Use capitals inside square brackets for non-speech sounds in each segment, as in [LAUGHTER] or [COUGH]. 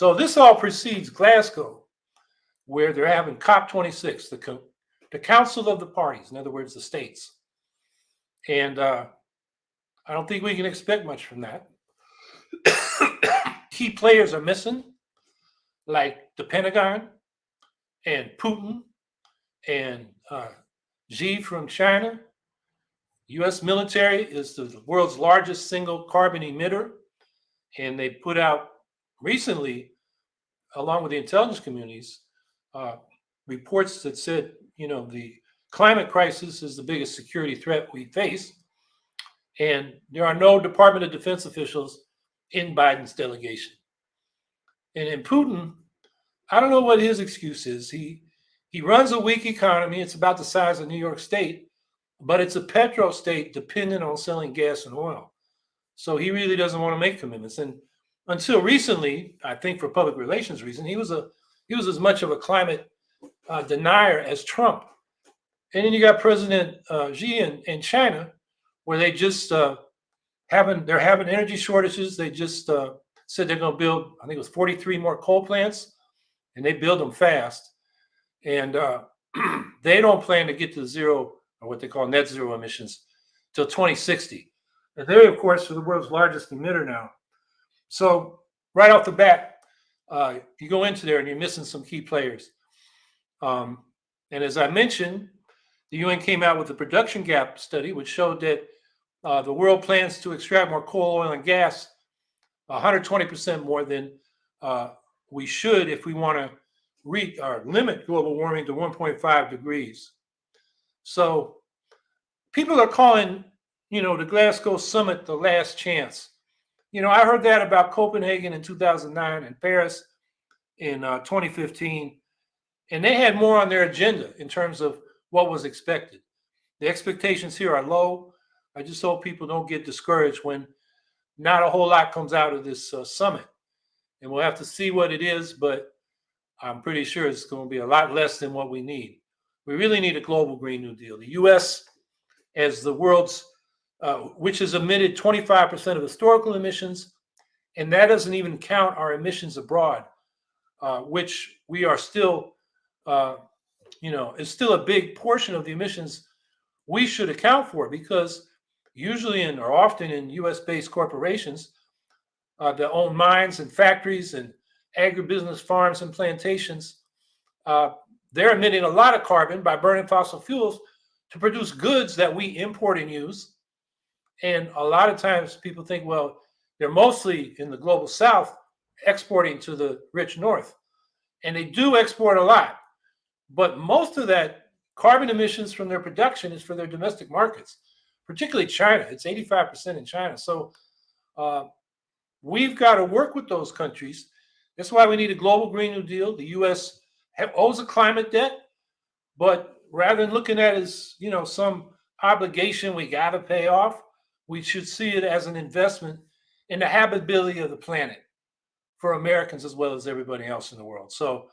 So this all precedes Glasgow, where they're having COP26, the, co- the Council of the Parties, in other words, the states. And uh, I don't think we can expect much from that. [COUGHS] Key players are missing, like the Pentagon and Putin and uh, Xi from China. U.S. military is the world's largest single carbon emitter, and they put out recently, along with the intelligence communities, uh, reports that said, you know, the climate crisis is the biggest security threat we face, and there are no Department of Defense officials in Biden's delegation. And in Putin, I don't know what his excuse is. He he runs a weak economy. It's about the size of New York State, but it's a petro state dependent on selling gas and oil. So he really doesn't want to make commitments. And until recently, I think for public relations reason, he was a he was as much of a climate uh, denier as Trump. And then you got President uh, Xi in, in China, where they just uh, having they're having energy shortages. They just uh, said they're going to build, I think it was 43 more coal plants, and they build them fast and uh, [CLEARS THROAT] they don't plan to get to zero or what they call net zero emissions till 2060. And they, of course, are the world's largest emitter now. So right off the bat, uh, you go into there and you're missing some key players. Um, and as I mentioned, the UN came out with a production gap study, which showed that uh, the world plans to extract more coal, oil, and gas 120% more than uh, we should if we want to re, or limit global warming to 1.5 degrees. So people are calling, you know, the Glasgow summit the last chance. You know, I heard that about Copenhagen in 2009 and Paris in uh, 2015, and they had more on their agenda in terms of what was expected. The expectations here are low. I just hope people don't get discouraged when not a whole lot comes out of this uh, summit. And we'll have to see what it is, but I'm pretty sure it's going to be a lot less than what we need. We really need a global Green New Deal. The U.S., as the world's, uh, which has emitted 25% of historical emissions, and that doesn't even count our emissions abroad, uh, which we are still, uh, you know, is still a big portion of the emissions we should account for because usually in or often in U.S.-based corporations uh, that own mines and factories and agribusiness farms and plantations, uh, they're emitting a lot of carbon by burning fossil fuels to produce goods that we import and use. And a lot of times people think, well, they're mostly in the global south exporting to the rich north. And they do export a lot. But most of that carbon emissions from their production is for their domestic markets, particularly China. It's 85% in China. So uh, we've got to work with those countries that's why we need a global Green New Deal. The U.S. Have, owes a climate debt, but rather than looking at it as you know some obligation we got to pay off, we should see it as an investment in the habitability of the planet for Americans as well as everybody else in the world. So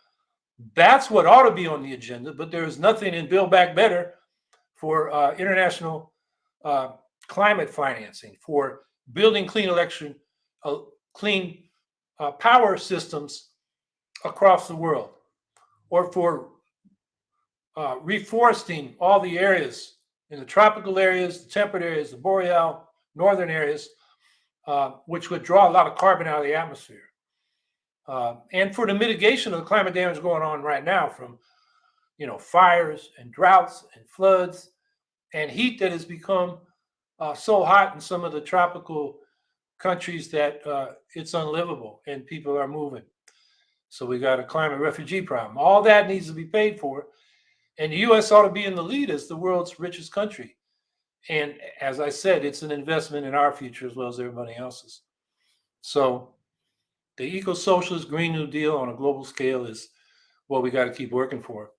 that's what ought to be on the agenda. But there is nothing in Build Back Better for uh, international uh, climate financing, for building clean election, uh, clean uh, power systems across the world or for uh, reforesting all the areas in the tropical areas, the temperate areas, the boreal, northern areas, uh, which would draw a lot of carbon out of the atmosphere. Uh, and for the mitigation of the climate damage going on right now from, you know, fires and droughts and floods and heat that has become uh, so hot in some of the tropical countries that uh, it's unlivable and people are moving. So we got a climate refugee problem. All that needs to be paid for. And the U.S. ought to be in the lead as the world's richest country. And as I said, it's an investment in our future as well as everybody else's. So the eco-socialist Green New Deal on a global scale is what we got to keep working for.